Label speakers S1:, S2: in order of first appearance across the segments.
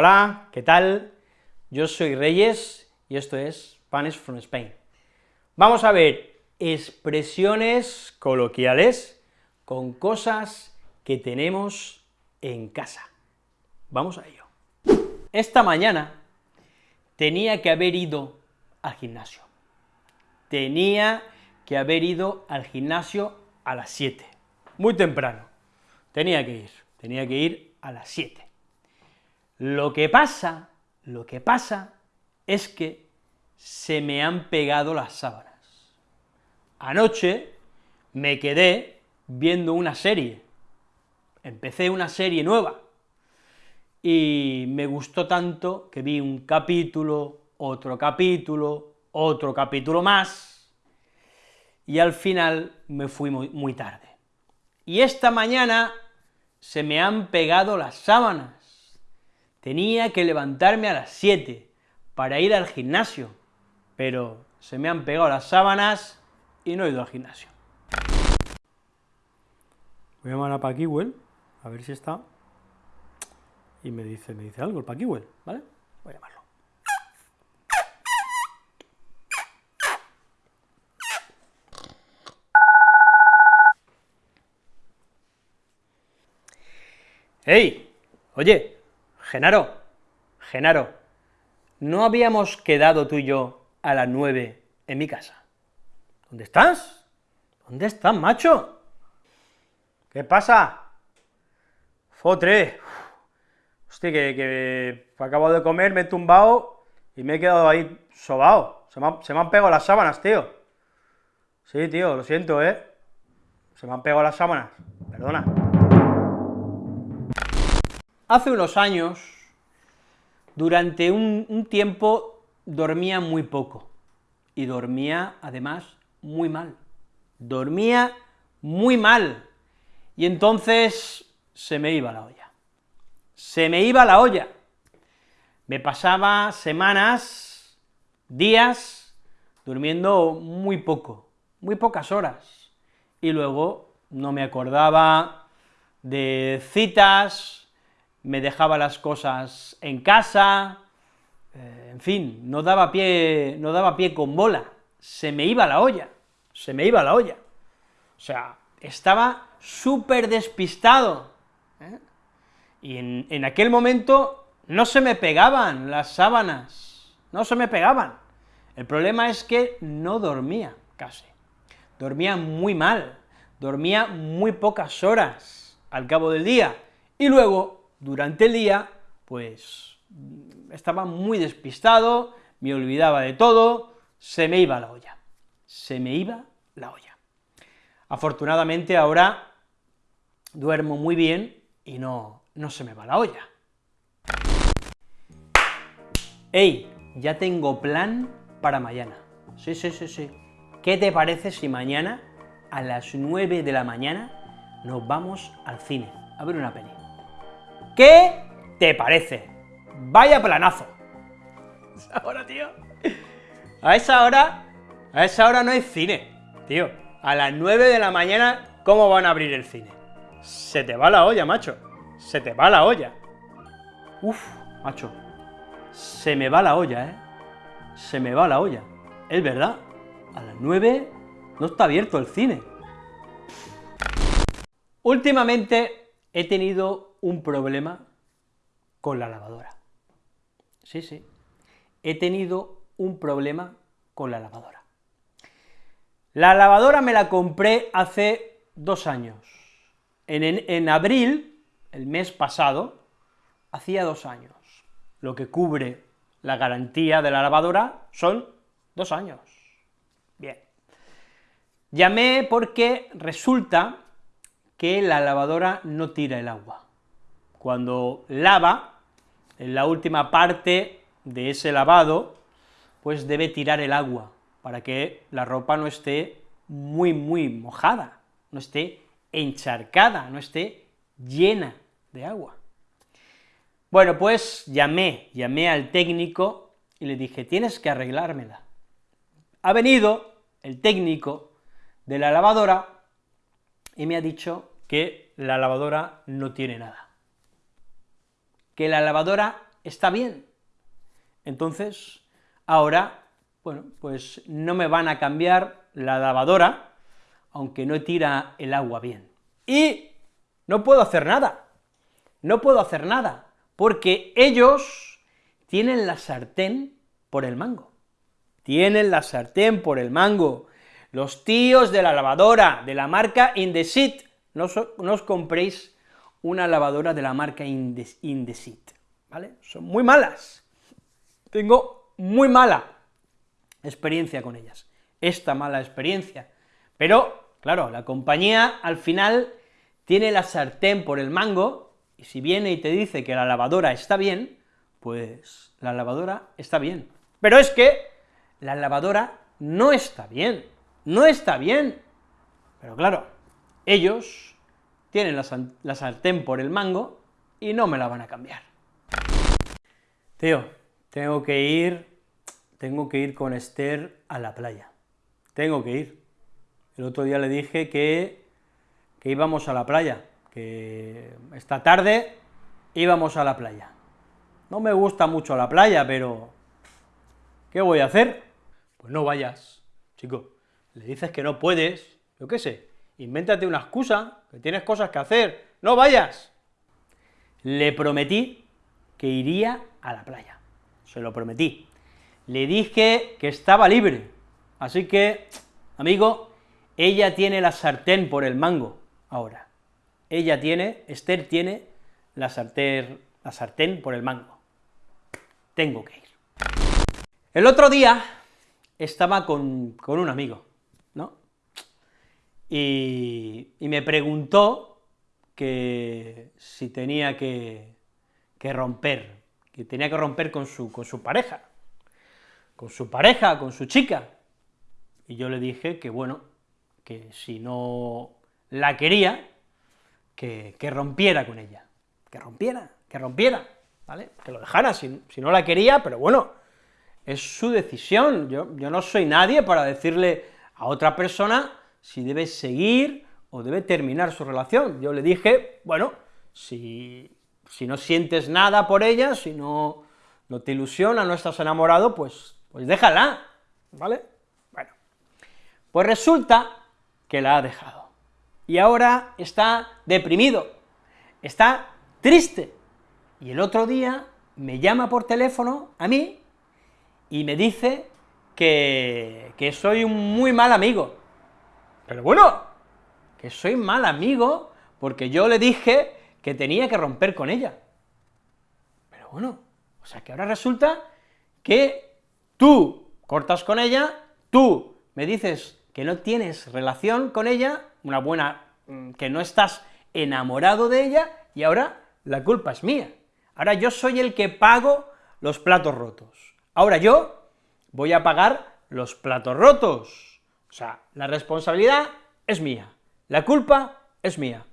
S1: Hola, ¿qué tal? Yo soy Reyes y esto es Spanish from Spain. Vamos a ver expresiones coloquiales con cosas que tenemos en casa. Vamos a ello. Esta mañana tenía que haber ido al gimnasio. Tenía que haber ido al gimnasio a las 7, muy temprano. Tenía que ir, tenía que ir a las 7. Lo que pasa, lo que pasa es que se me han pegado las sábanas. Anoche me quedé viendo una serie, empecé una serie nueva, y me gustó tanto que vi un capítulo, otro capítulo, otro capítulo más, y al final me fui muy, muy tarde. Y esta mañana se me han pegado las sábanas, Tenía que levantarme a las 7 para ir al gimnasio, pero se me han pegado las sábanas y no he ido al gimnasio. Voy a llamar a Paquiwell, a ver si está, y me dice, me dice algo el Paquiwell, ¿vale? Voy a llamarlo. ¡Hey! Oye, Genaro, Genaro, ¿no habíamos quedado tú y yo a las nueve en mi casa? ¿Dónde estás? ¿Dónde estás, macho? ¿Qué pasa? Fotre. Hostia, que, que acabo de comer, me he tumbado y me he quedado ahí sobao. Se se me han pegado las sábanas, tío. Sí, tío, lo siento, ¿eh? Se me han pegado las sábanas, perdona. Hace unos años, durante un, tiempo, dormía muy poco, y dormía, además, muy mal. Dormía muy mal, y entonces se me iba la olla. Se me iba la olla. Me pasaba semanas, días, durmiendo muy poco, muy pocas horas, y luego no me acordaba de citas, me dejaba las cosas en casa, eh, en fin, no daba, pie, no daba pie con bola, se me iba la olla, se me iba la olla. O sea, estaba súper despistado, ¿eh? y en, en aquel momento no se me pegaban las sábanas, no se me pegaban. El problema es que no dormía casi, dormía muy mal, dormía muy pocas horas al cabo del día, y luego durante el día, pues estaba muy despistado, me olvidaba de todo, se me iba la olla, se me iba la olla. Afortunadamente ahora duermo muy bien y no, no se me va la olla. ¡Ey! Ya tengo plan para mañana. Sí, sí, sí, sí. ¿Qué te parece si mañana, a las 9 de la mañana, nos vamos al cine a ver una peli? ¿Qué te parece? Vaya planazo. Ahora, tío. A esa hora, a esa hora no hay cine, tío. A las 9 de la mañana, ¿cómo van a abrir el cine? Se te va la olla, macho. Se te va la olla. Uf, macho. Se me va la olla, ¿eh? Se me va la olla. Es verdad. A las 9 no está abierto el cine. Últimamente he tenido un problema con la lavadora. Sí, sí, he tenido un problema con la lavadora. La lavadora me la compré hace dos años. En, en, abril, el mes pasado, hacía dos años. Lo que cubre la garantía de la lavadora son dos años. Bien. Llamé porque resulta que la lavadora no tira el agua cuando lava, en la última parte de ese lavado, pues debe tirar el agua, para que la ropa no esté muy, muy mojada, no esté encharcada, no esté llena de agua. Bueno, pues llamé, llamé al técnico y le dije, tienes que arreglármela. Ha venido el técnico de la lavadora y me ha dicho que la lavadora no tiene nada que la lavadora está bien. Entonces, ahora, bueno, pues no me van a cambiar la lavadora, aunque no tira el agua bien. Y no puedo hacer nada, no puedo hacer nada, porque ellos tienen la sartén por el mango. Tienen la sartén por el mango. Los tíos de la lavadora, de la marca Indesit, no, os compréis una lavadora de la marca Indesit, ¿vale? Son muy malas. Tengo muy mala experiencia con ellas, esta mala experiencia. Pero, claro, la compañía al final tiene la sartén por el mango, y si viene y te dice que la lavadora está bien, pues la lavadora está bien. Pero es que la lavadora no está bien, no está bien. Pero claro, ellos tienen la, sartén por el mango y no me la van a cambiar. Tío, tengo que ir, tengo que ir con Esther a la playa. Tengo que ir. El otro día le dije que, que íbamos a la playa, que esta tarde íbamos a la playa. No me gusta mucho la playa, pero ¿qué voy a hacer? Pues no vayas, chico. Le dices que no puedes, yo qué sé, invéntate una excusa, que tienes cosas que hacer, no vayas. Le prometí que iría a la playa, se lo prometí. Le dije que estaba libre, así que, amigo, ella tiene la sartén por el mango ahora. Ella tiene, Esther tiene la sartén, la sartén por el mango. Tengo que ir. El otro día estaba con, con un amigo, y, me preguntó que si tenía que, romper, que tenía que romper con su, con su pareja, con su pareja, con su chica, y yo le dije que bueno, que si no la quería, que, rompiera con ella, que rompiera, que rompiera, ¿vale? Que lo dejara, si, si, no la quería, pero bueno, es su decisión, yo, yo no soy nadie para decirle a otra persona si debe seguir o debe terminar su relación. Yo le dije, bueno, si, si no sientes nada por ella, si no, no te ilusiona, no estás enamorado, pues, pues déjala, ¿vale? Bueno, pues resulta que la ha dejado, y ahora está deprimido, está triste, y el otro día me llama por teléfono a mí y me dice que, que soy un muy mal amigo, pero bueno, que soy mal amigo porque yo le dije que tenía que romper con ella. Pero bueno, o sea que ahora resulta que tú cortas con ella, tú me dices que no tienes relación con ella, una buena, mm, que no estás enamorado de ella, y ahora la culpa es mía. Ahora yo soy el que pago los platos rotos. Ahora yo voy a pagar los platos rotos. O sea, la responsabilidad es mía, la culpa es mía.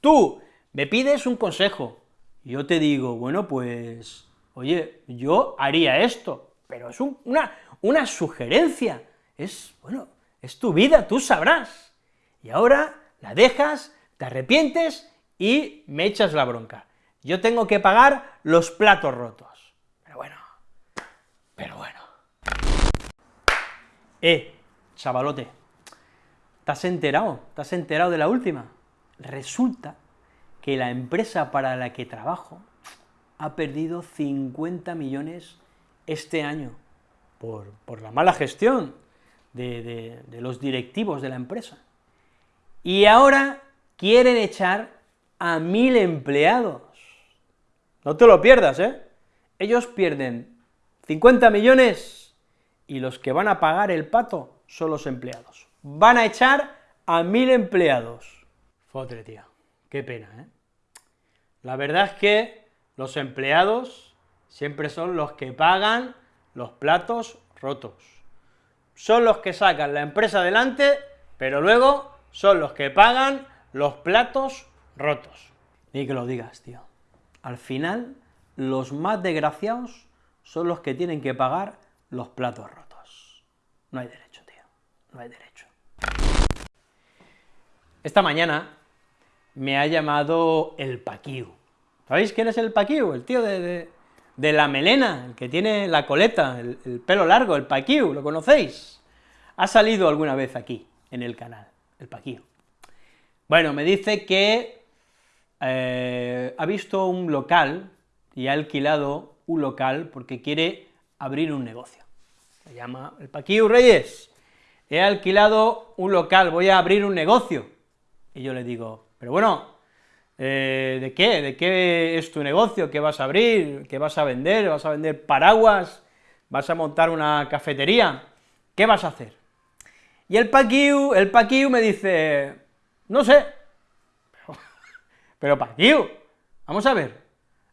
S1: Tú me pides un consejo, yo te digo, bueno, pues, oye, yo haría esto, pero es una, una sugerencia, es, bueno, es tu vida, tú sabrás. Y ahora la dejas, te arrepientes y me echas la bronca. Yo tengo que pagar los platos rotos. Pero bueno, pero bueno. Eh, chavalote, ¿te has enterado? ¿Te has enterado de la última? Resulta que la empresa para la que trabajo ha perdido 50 millones este año por, la mala gestión de, de los directivos de la empresa. Y ahora quieren echar a mil empleados. No te lo pierdas, ¿eh? Ellos pierden 50 millones y los que van a pagar el pato son los empleados. Van a echar a mil empleados. Fotre, tío, qué pena, ¿eh? La verdad es que los empleados siempre son los que pagan los platos rotos. Son los que sacan la empresa adelante, pero luego son los que pagan los platos rotos. Ni que lo digas, tío. Al final, los más desgraciados son los que tienen que pagar los platos rotos. No hay derecho no hay derecho. Esta mañana me ha llamado el Paquiu. ¿Sabéis quién es el Paquiu? El tío de, de la melena, el que tiene la coleta, el, pelo largo, el paquiu, ¿lo conocéis? Ha salido alguna vez aquí, en el canal, el paquiu. Bueno, me dice que eh, ha visto un local y ha alquilado un local porque quiere abrir un negocio. Se llama el Paquiu Reyes, he alquilado un local, voy a abrir un negocio. Y yo le digo, pero bueno, eh, ¿de qué? ¿De qué es tu negocio? ¿Qué vas a abrir? ¿Qué vas a vender? ¿Vas a vender paraguas? ¿Vas a montar una cafetería? ¿Qué vas a hacer? Y el Paquiu, el Paquiu me dice, no sé, pero, pero Paquiu, vamos a ver,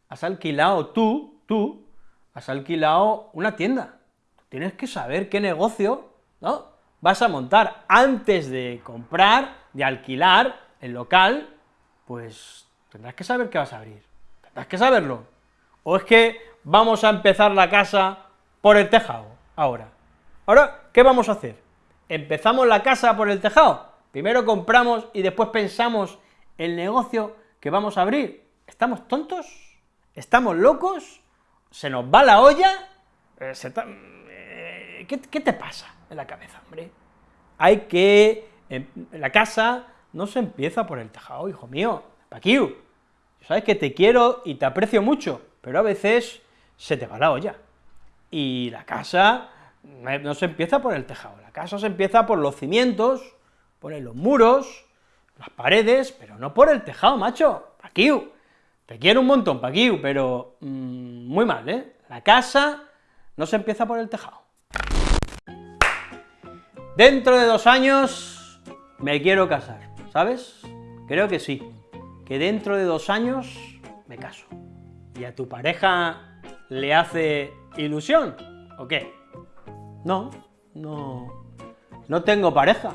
S1: has alquilado tú, tú, has alquilado una tienda, tienes que saber qué negocio, ¿no?, vas a montar antes de comprar, de alquilar el local, pues tendrás que saber qué vas a abrir, tendrás que saberlo, o es que vamos a empezar la casa por el tejado, ahora. Ahora, ¿qué vamos a hacer? ¿Empezamos la casa por el tejado? Primero compramos y después pensamos el negocio que vamos a abrir. ¿Estamos tontos? ¿Estamos locos? ¿Se nos va la olla? Eh, eh, ¿Qué, te pasa en la cabeza, hombre? Hay que... la casa no se empieza por el tejado, hijo mío, Paquiu. Sabes que te quiero y te aprecio mucho, pero a veces se te va la olla. Y la casa no se empieza por el tejado, la casa se empieza por los cimientos, poner los muros, las paredes, pero no por el tejado, macho, Paquiu. Te quiero un montón, Paquiu, pero mm, muy mal, ¿eh? La casa no se empieza por el tejado. Dentro de dos años me quiero casar, ¿sabes? Creo que sí, que dentro de dos años me caso. ¿Y a tu pareja le hace ilusión, o qué? No, no, no tengo pareja,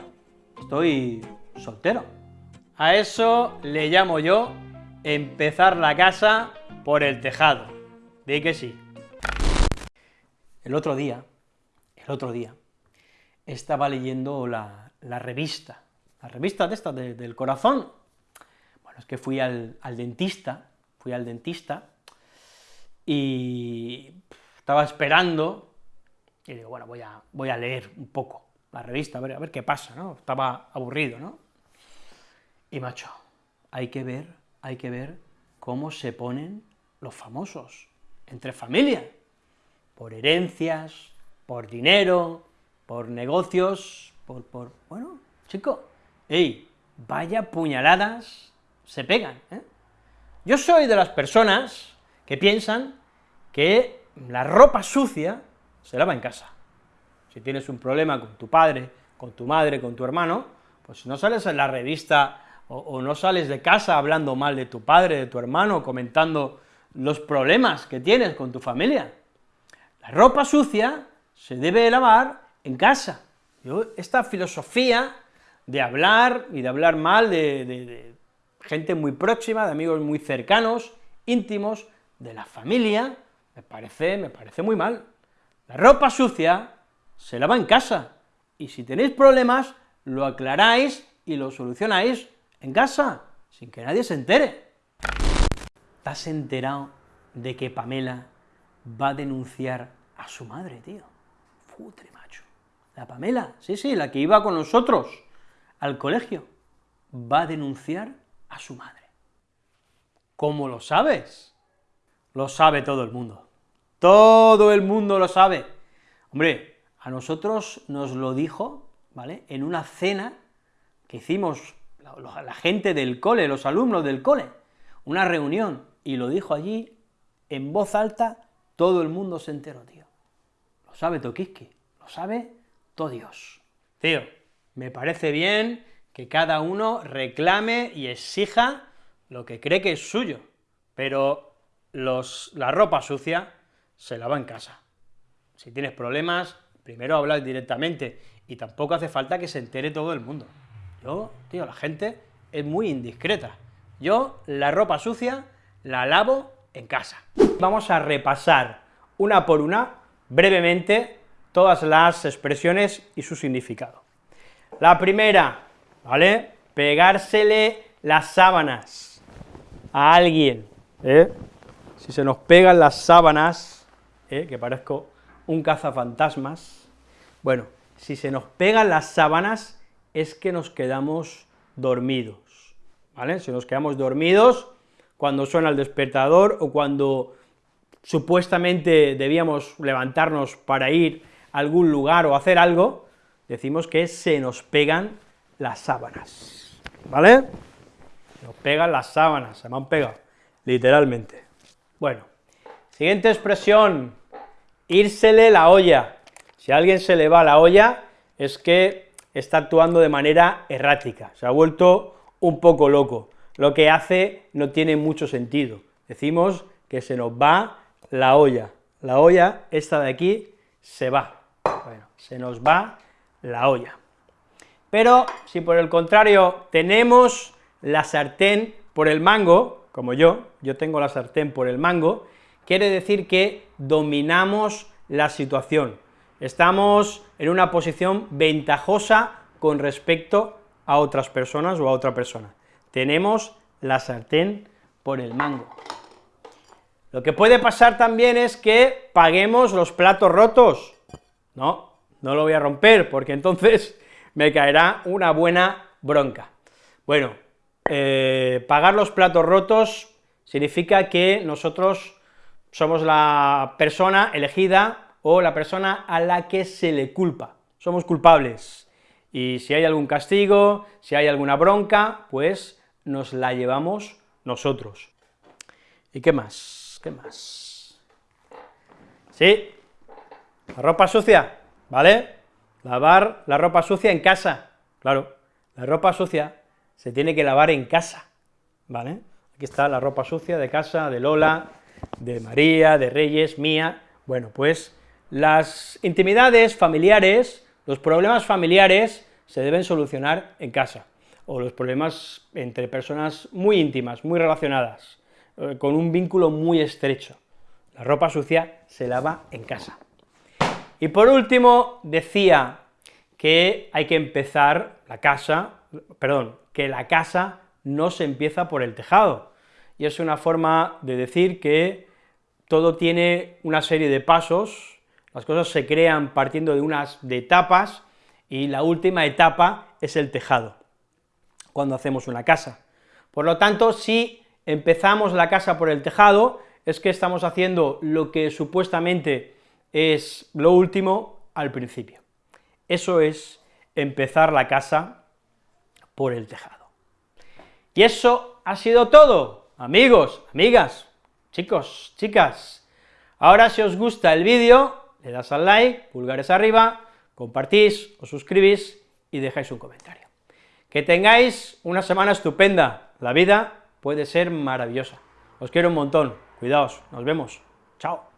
S1: estoy soltero. A eso le llamo yo empezar la casa por el tejado. Di que sí. El otro día, el otro día, estaba leyendo la, revista, la revista de esta, del corazón. Bueno, es que fui al, dentista, fui al dentista, y estaba esperando, y digo, bueno, voy a, voy a leer un poco la revista, a ver, a ver qué pasa, ¿no? Estaba aburrido, ¿no? Y macho, hay que ver, hay que ver cómo se ponen los famosos, entre familia, por herencias, por dinero, por negocios, por, por, bueno, chico, ey, vaya puñaladas se pegan, ¿eh? Yo soy de las personas que piensan que la ropa sucia se lava en casa. Si tienes un problema con tu padre, con tu madre, con tu hermano, pues si no sales en la revista o, no sales de casa hablando mal de tu padre, de tu hermano, comentando los problemas que tienes con tu familia. La ropa sucia se debe lavar en casa. Yo, esta filosofía de hablar y de hablar mal de, gente muy próxima, de amigos muy cercanos, íntimos, de la familia, me parece, me parece muy mal. La ropa sucia se lava en casa, y si tenéis problemas, lo aclaráis y lo solucionáis en casa, sin que nadie se entere. ¿Te has enterado de que Pamela va a denunciar a su madre, tío? Futre, macho. La Pamela, sí, sí, la que iba con nosotros al colegio, va a denunciar a su madre. ¿Cómo lo sabes? Lo sabe todo el mundo. Todo el mundo lo sabe. Hombre, a nosotros nos lo dijo, ¿vale?, en una cena que hicimos la, gente del cole, los alumnos del cole, una reunión, y lo dijo allí en voz alta, todo el mundo se enteró, tío. Lo sabe Tokiski, lo sabe todo Dios. Tío, me parece bien que cada uno reclame y exija lo que cree que es suyo, pero los, la ropa sucia se lava en casa. Si tienes problemas, primero hablas directamente, y tampoco hace falta que se entere todo el mundo. Yo, tío, la gente es muy indiscreta. Yo la ropa sucia la lavo en casa. Vamos a repasar una por una, brevemente, todas las expresiones y su significado. La primera, ¿vale? Pegársele las sábanas a alguien, ¿eh? si se nos pegan las sábanas, ¿eh? que parezco un cazafantasmas, bueno, si se nos pegan las sábanas es que nos quedamos dormidos, ¿vale? Si nos quedamos dormidos cuando suena el despertador o cuando supuestamente debíamos levantarnos para ir algún lugar o hacer algo, decimos que se nos pegan las sábanas, ¿vale? Se nos pegan las sábanas, se me han pegado, literalmente. Bueno, siguiente expresión, írsele la olla. Si a alguien se le va la olla, es que está actuando de manera errática, se ha vuelto un poco loco, lo que hace no tiene mucho sentido, decimos que se nos va la olla, la olla, esta de aquí, se va, bueno, se nos va la olla. Pero si por el contrario tenemos la sartén por el mango, como yo, yo tengo la sartén por el mango, quiere decir que dominamos la situación, estamos en una posición ventajosa con respecto a otras personas o a otra persona. Tenemos la sartén por el mango. Lo que puede pasar también es que paguemos los platos rotos. No, no lo voy a romper, porque entonces me caerá una buena bronca. Bueno, eh, pagar los platos rotos significa que nosotros somos la persona elegida o la persona a la que se le culpa, somos culpables, y si hay algún castigo, si hay alguna bronca, pues nos la llevamos nosotros. ¿Y qué más? ¿Qué más? Sí, la ropa sucia, ¿vale? Lavar la ropa sucia en casa, claro, la ropa sucia se tiene que lavar en casa, ¿vale? Aquí está la ropa sucia de casa, de Lola, de María, de Reyes, mía, bueno, pues las intimidades familiares, los problemas familiares se deben solucionar en casa, o los problemas entre personas muy íntimas, muy relacionadas, eh, con un vínculo muy estrecho. La ropa sucia se lava en casa. Y por último, decía que hay que empezar la casa, perdón, que la casa no se empieza por el tejado, y es una forma de decir que todo tiene una serie de pasos, las cosas se crean partiendo de unas de etapas, y la última etapa es el tejado, cuando hacemos una casa. Por lo tanto, si empezamos la casa por el tejado, es que estamos haciendo lo que supuestamente es lo último al principio. Eso es empezar la casa por el tejado. Y eso ha sido todo, amigos, amigas, chicos, chicas. Ahora si os gusta el vídeo, le das al like, pulgares arriba, compartís, os suscribís y dejáis un comentario. Que tengáis una semana estupenda, la vida puede ser maravillosa. Os quiero un montón, cuidaos, nos vemos, chao.